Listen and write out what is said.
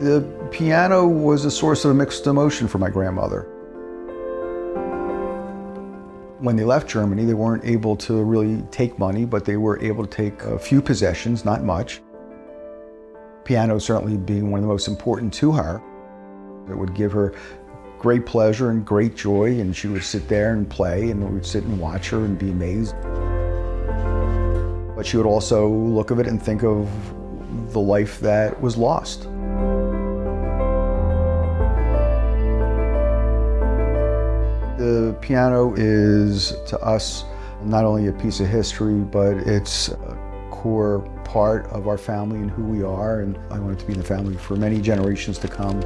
The piano was a source of mixed emotion for my grandmother. When they left Germany, they weren't able to really take money, but they were able to take a few possessions, not much. Piano certainly being one of the most important to her. It would give her great pleasure and great joy, and she would sit there and play, and we would sit and watch her and be amazed. But she would also look at it and think of the life that was lost. The piano is, to us, not only a piece of history, but it's a core part of our family and who we are, and I want it to be in the family for many generations to come.